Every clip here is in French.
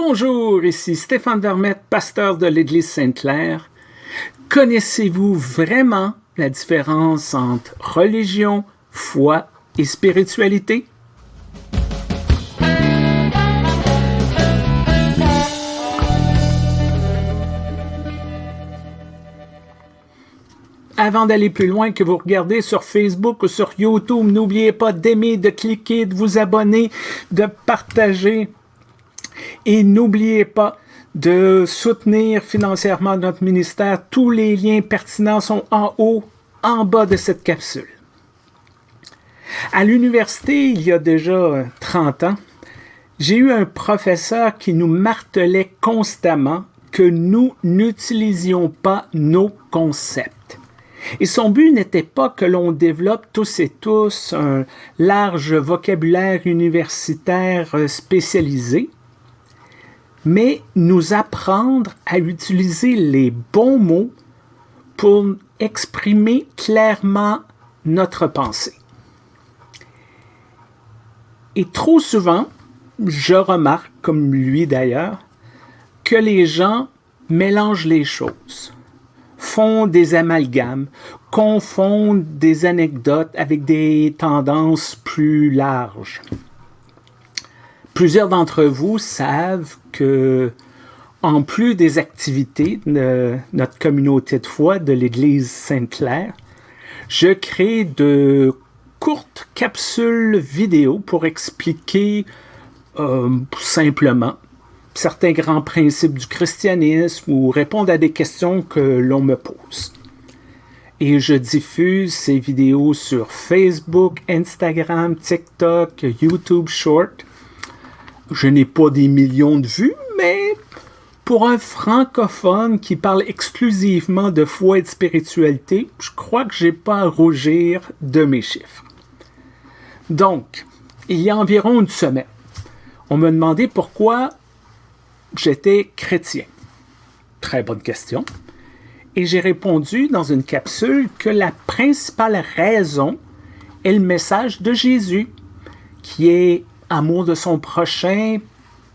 Bonjour, ici Stéphane Vermette, pasteur de l'Église Sainte-Claire. Connaissez-vous vraiment la différence entre religion, foi et spiritualité? Avant d'aller plus loin, que vous regardez sur Facebook ou sur YouTube, n'oubliez pas d'aimer, de cliquer, de vous abonner, de partager. Et n'oubliez pas de soutenir financièrement notre ministère. Tous les liens pertinents sont en haut, en bas de cette capsule. À l'université, il y a déjà 30 ans, j'ai eu un professeur qui nous martelait constamment que nous n'utilisions pas nos concepts. Et son but n'était pas que l'on développe tous et tous un large vocabulaire universitaire euh, spécialisé, mais nous apprendre à utiliser les bons mots pour exprimer clairement notre pensée. Et trop souvent, je remarque, comme lui d'ailleurs, que les gens mélangent les choses font des amalgames, confondent des anecdotes avec des tendances plus larges. Plusieurs d'entre vous savent que, en plus des activités de notre communauté de foi de l'Église Sainte-Claire, je crée de courtes capsules vidéo pour expliquer euh, simplement certains grands principes du christianisme ou répondre à des questions que l'on me pose. Et je diffuse ces vidéos sur Facebook, Instagram, TikTok, YouTube Short. Je n'ai pas des millions de vues, mais pour un francophone qui parle exclusivement de foi et de spiritualité, je crois que j'ai pas à rougir de mes chiffres. Donc, il y a environ une semaine, on me demandait pourquoi j'étais chrétien? Très bonne question. Et j'ai répondu dans une capsule que la principale raison est le message de Jésus, qui est amour de son prochain,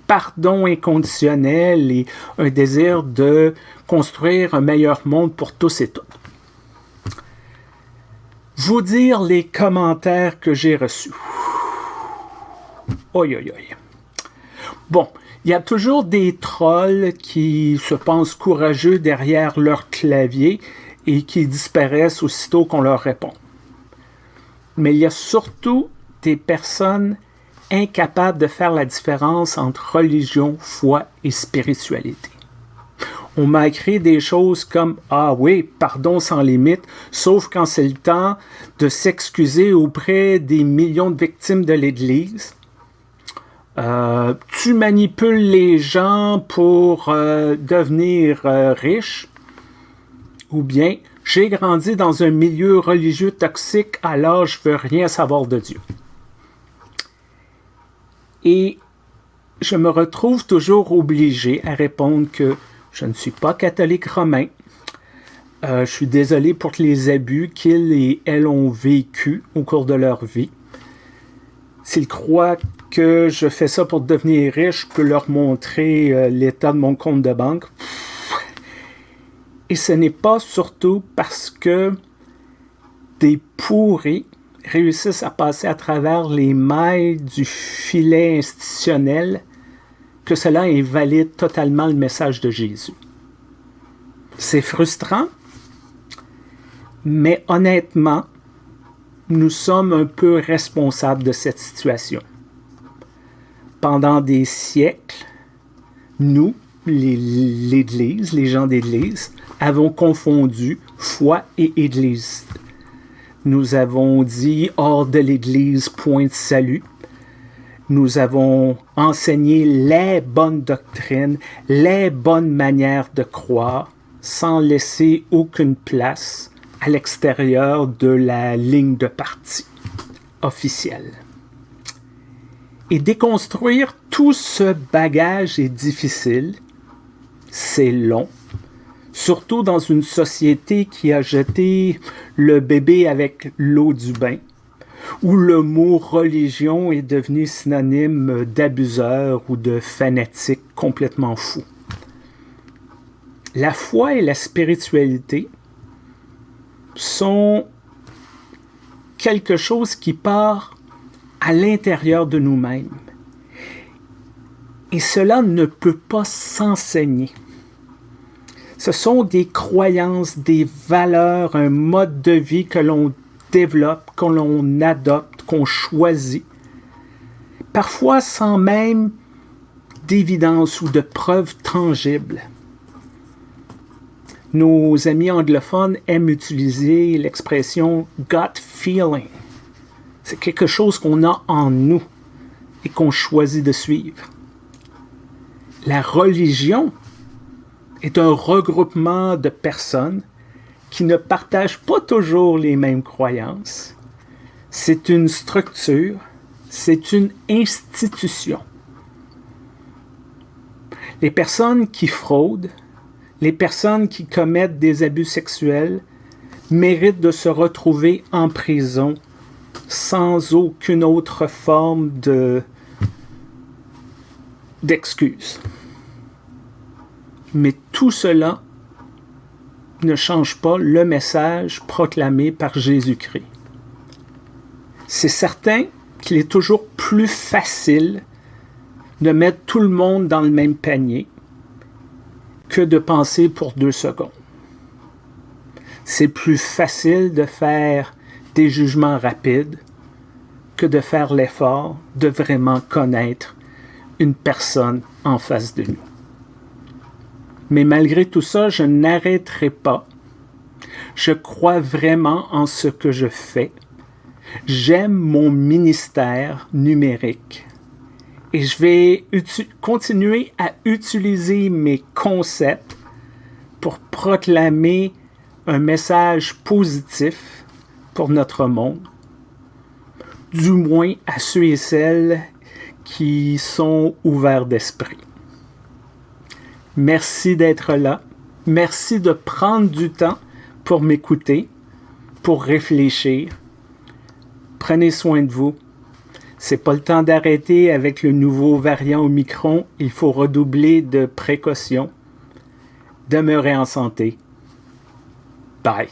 pardon inconditionnel et un désir de construire un meilleur monde pour tous et toutes. Vous dire les commentaires que j'ai reçus. Oi, oi, oi. Bon, il y a toujours des trolls qui se pensent courageux derrière leur clavier et qui disparaissent aussitôt qu'on leur répond. Mais il y a surtout des personnes incapables de faire la différence entre religion, foi et spiritualité. On m'a écrit des choses comme « Ah oui, pardon sans limite, sauf quand c'est le temps de s'excuser auprès des millions de victimes de l'Église. » Euh, tu manipules les gens pour euh, devenir euh, riche, ou bien j'ai grandi dans un milieu religieux toxique, alors je veux rien savoir de Dieu. Et je me retrouve toujours obligé à répondre que je ne suis pas catholique romain. je suis désolé pour les abus qu'ils et elles ont vécu au cours de leur vie. S'ils croient que je fais ça pour devenir riche, je peux leur montrer euh, l'état de mon compte de banque. Et ce n'est pas surtout parce que des pourris réussissent à passer à travers les mailles du filet institutionnel que cela invalide totalement le message de Jésus. C'est frustrant, mais honnêtement, nous sommes un peu responsables de cette situation pendant des siècles, nous, l'Église, les gens d'Église, avons confondu foi et Église. Nous avons dit hors de l'Église, point de salut. Nous avons enseigné les bonnes doctrines, les bonnes manières de croire, sans laisser aucune place à l'extérieur de la ligne de parti officielle. Et déconstruire tout ce bagage est difficile, c'est long, surtout dans une société qui a jeté le bébé avec l'eau du bain, où le mot religion est devenu synonyme d'abuseur ou de fanatique complètement fou. La foi et la spiritualité sont quelque chose qui part à l'intérieur de nous-mêmes. Et cela ne peut pas s'enseigner. Ce sont des croyances, des valeurs, un mode de vie que l'on développe, que l'on adopte, qu'on choisit, parfois sans même d'évidence ou de preuves tangibles. Nos amis anglophones aiment utiliser l'expression gut feeling. C'est quelque chose qu'on a en nous et qu'on choisit de suivre. La religion est un regroupement de personnes qui ne partagent pas toujours les mêmes croyances. C'est une structure, c'est une institution. Les personnes qui fraudent, les personnes qui commettent des abus sexuels méritent de se retrouver en prison sans aucune autre forme de d'excuse. Mais tout cela ne change pas le message proclamé par Jésus-Christ. C'est certain qu'il est toujours plus facile de mettre tout le monde dans le même panier que de penser pour deux secondes. C'est plus facile de faire des jugements rapides que de faire l'effort de vraiment connaître une personne en face de nous. Mais malgré tout ça, je n'arrêterai pas. Je crois vraiment en ce que je fais. J'aime mon ministère numérique. Et je vais continuer à utiliser mes concepts pour proclamer un message positif pour notre monde, du moins à ceux et celles qui sont ouverts d'esprit. Merci d'être là. Merci de prendre du temps pour m'écouter, pour réfléchir. Prenez soin de vous. C'est pas le temps d'arrêter avec le nouveau variant Omicron. Il faut redoubler de précautions. Demeurez en santé. Bye.